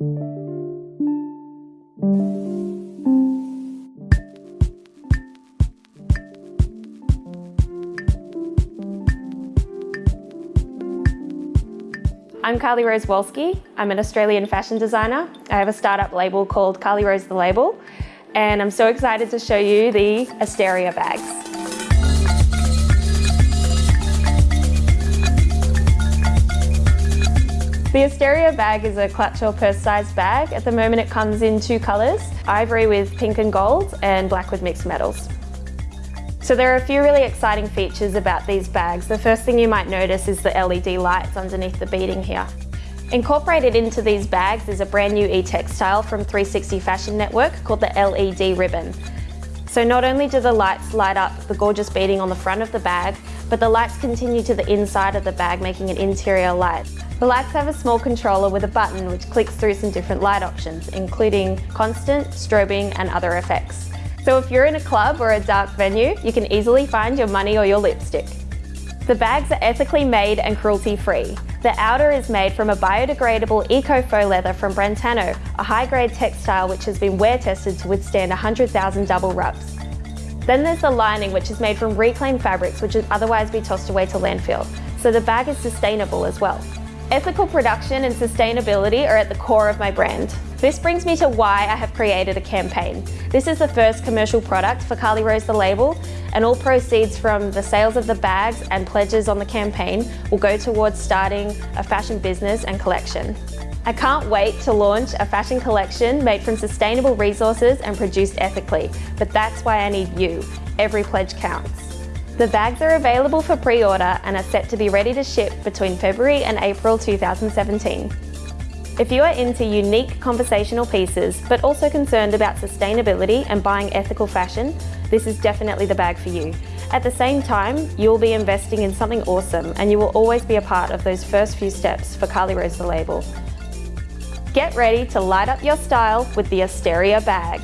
I'm Carly Rose Wolski. I'm an Australian fashion designer. I have a startup label called Carly Rose The Label and I'm so excited to show you the Asteria bags. The Asteria bag is a clutch or purse sized bag. At the moment it comes in two colours, ivory with pink and gold and black with mixed metals. So there are a few really exciting features about these bags. The first thing you might notice is the LED lights underneath the beading here. Incorporated into these bags is a brand new e-textile from 360 Fashion Network called the LED ribbon. So not only do the lights light up the gorgeous beading on the front of the bag, but the lights continue to the inside of the bag, making an interior light. The lights have a small controller with a button which clicks through some different light options, including constant, strobing and other effects. So if you're in a club or a dark venue, you can easily find your money or your lipstick. The bags are ethically made and cruelty-free. The outer is made from a biodegradable eco-faux leather from Brentano, a high-grade textile which has been wear-tested to withstand 100,000 double rubs. Then there's the lining which is made from reclaimed fabrics which would otherwise be tossed away to landfill, so the bag is sustainable as well. Ethical production and sustainability are at the core of my brand. This brings me to why I have created a campaign. This is the first commercial product for Carly Rose the label and all proceeds from the sales of the bags and pledges on the campaign will go towards starting a fashion business and collection. I can't wait to launch a fashion collection made from sustainable resources and produced ethically, but that's why I need you. Every pledge counts. The bags are available for pre-order and are set to be ready to ship between February and April 2017. If you are into unique conversational pieces, but also concerned about sustainability and buying ethical fashion, this is definitely the bag for you. At the same time, you'll be investing in something awesome and you will always be a part of those first few steps for Carly Rose the label. Get ready to light up your style with the Asteria bag.